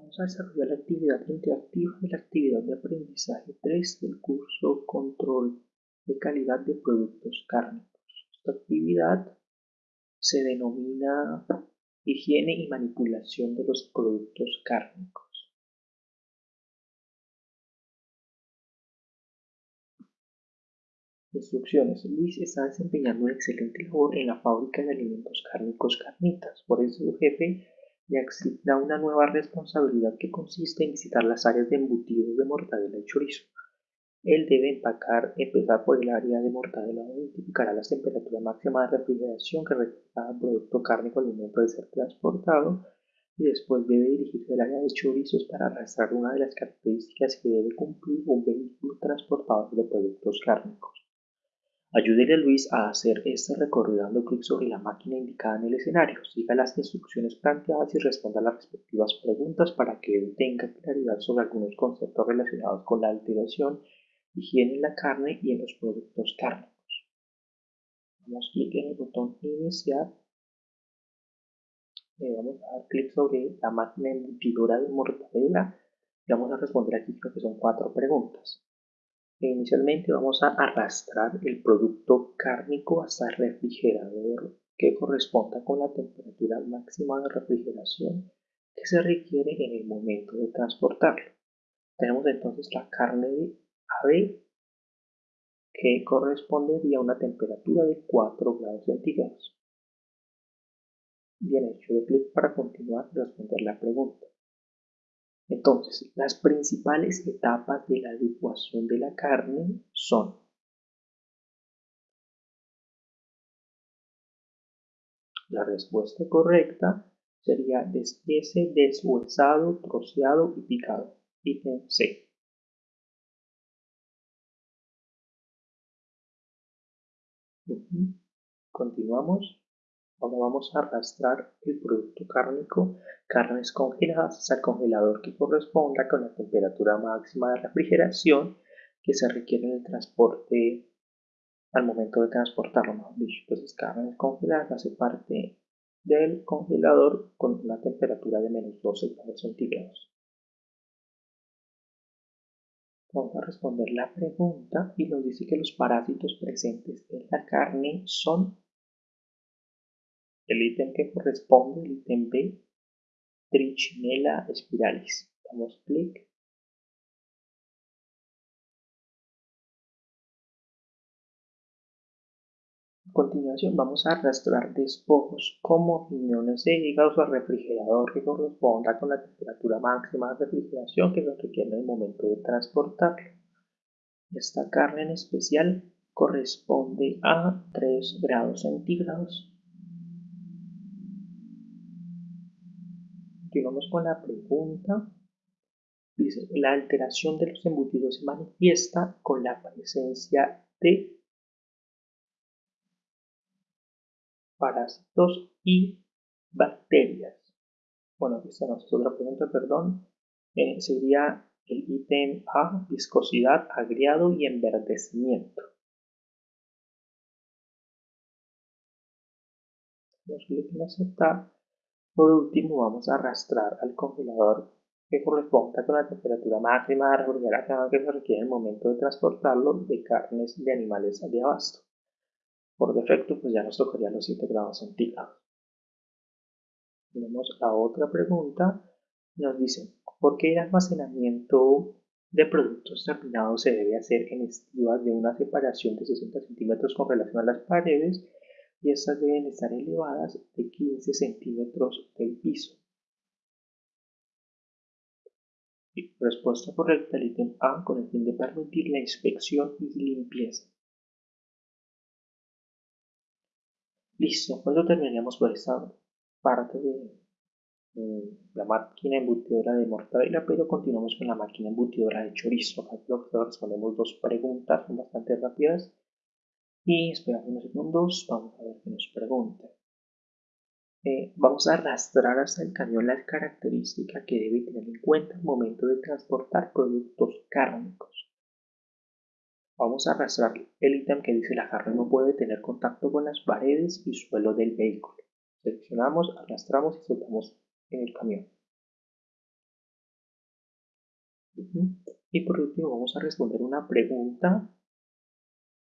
Vamos a desarrollar la actividad interactiva de la actividad de aprendizaje 3 del curso Control de calidad de productos cárnicos. Esta actividad se denomina higiene y manipulación de los productos cárnicos. Instrucciones. Luis está desempeñando una excelente labor en la fábrica de alimentos cárnicos Carnitas. Por eso su jefe le asigna una nueva responsabilidad que consiste en visitar las áreas de embutidos de mortadela y chorizo. Él debe empacar, empezar por el área de mortadela donde identificará las temperaturas máximas de refrigeración que requiere cada producto cárnico al momento de ser transportado y después debe dirigirse al área de chorizos para arrastrar una de las características que debe cumplir un vehículo transportador de productos cárnicos. Ayúdele a Luis a hacer este recorrido dando clic sobre la máquina indicada en el escenario. Siga las instrucciones planteadas y responda las respectivas preguntas para que él tenga claridad sobre algunos conceptos relacionados con la alteración, higiene en la carne y en los productos cárnicos. Damos clic en el botón Iniciar. Le vamos a dar clic sobre la máquina embutidora de mortadela y vamos a responder aquí creo que son cuatro preguntas. Inicialmente vamos a arrastrar el producto cárnico hasta el refrigerador que corresponda con la temperatura máxima de refrigeración que se requiere en el momento de transportarlo. Tenemos entonces la carne de ave que correspondería a una temperatura de 4 grados centígrados. Bien hecho, de clic para continuar y responder la pregunta. Entonces, las principales etapas de la licuación de la carne son La respuesta correcta sería despiece, deshuesado, troceado y picado. Ítem C. Continuamos. Ahora vamos a arrastrar el producto cárnico, carnes congeladas, al congelador que corresponda con la temperatura máxima de refrigeración que se requiere en el transporte al momento de transportarlo. Entonces, carnes congeladas hace parte del congelador con una temperatura de menos 12 grados centígrados. Vamos a responder la pregunta y nos dice que los parásitos presentes en la carne son el ítem que corresponde, el ítem B, Trichinella spiralis. Damos clic. A continuación vamos a arrastrar despojos como riñones de hígado al refrigerador que corresponda con la temperatura máxima de refrigeración que se requiere en el momento de transportarlo. Esta carne en especial corresponde a 3 grados centígrados Continuamos con la pregunta. Dice, la alteración de los embutidos se manifiesta con la presencia de parásitos y bacterias. Bueno, esta no es otra pregunta, perdón. Eh, sería el ítem A, viscosidad, agriado y enverdecimiento. Vamos a aceptar por último, vamos a arrastrar al congelador que corresponda con la temperatura máxima de refrigeración que se requiere en el momento de transportarlo de carnes de animales de abasto. Por defecto, pues ya nos tocaría los 7 grados centígrados. Tenemos la otra pregunta. Nos dice, ¿por qué el almacenamiento de productos terminados se debe hacer en estivas de una separación de 60 centímetros con relación a las paredes y estas deben estar elevadas de 15 centímetros del piso. respuesta correcta al ítem A con el fin de permitir la inspección y limpieza. Listo, con eso terminaríamos por esta parte de la máquina embutidora de mortadela, pero continuamos con la máquina embutidora de chorizo. Aquí respondemos dos preguntas, bastante rápidas y esperamos unos segundos, vamos a ver qué nos pregunta. Eh, vamos a arrastrar hasta el cañón la característica que debe tener en cuenta al momento de transportar productos cárnicos. Vamos a arrastrar el ítem que dice la carne no puede tener contacto con las paredes y suelo del vehículo. Seleccionamos, arrastramos y soltamos en el camión. Y por último vamos a responder una pregunta.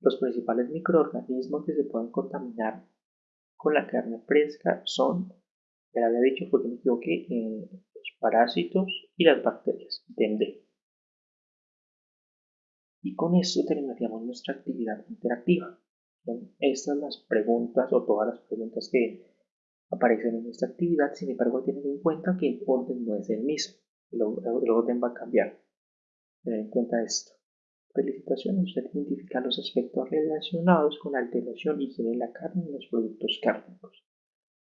Los principales microorganismos que se pueden contaminar con la carne fresca son, ya había dicho porque me equivoqué, eh, los parásitos y las bacterias. Entendé. Y con esto terminaríamos nuestra actividad interactiva. Son estas las preguntas o todas las preguntas que aparecen en esta actividad, sin embargo tener en cuenta que el orden no es el mismo, el, orden va a cambiar. Tener en cuenta esto. Felicitaciones, usted identifica los aspectos relacionados con alteración y higiene de la carne y los productos cárnicos.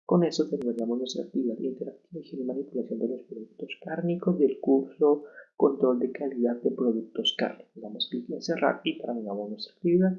Con eso terminamos nuestra actividad interactiva y manipulación de los productos cárnicos del curso Control de calidad de productos cárnicos. Damos clic en cerrar y terminamos nuestra actividad.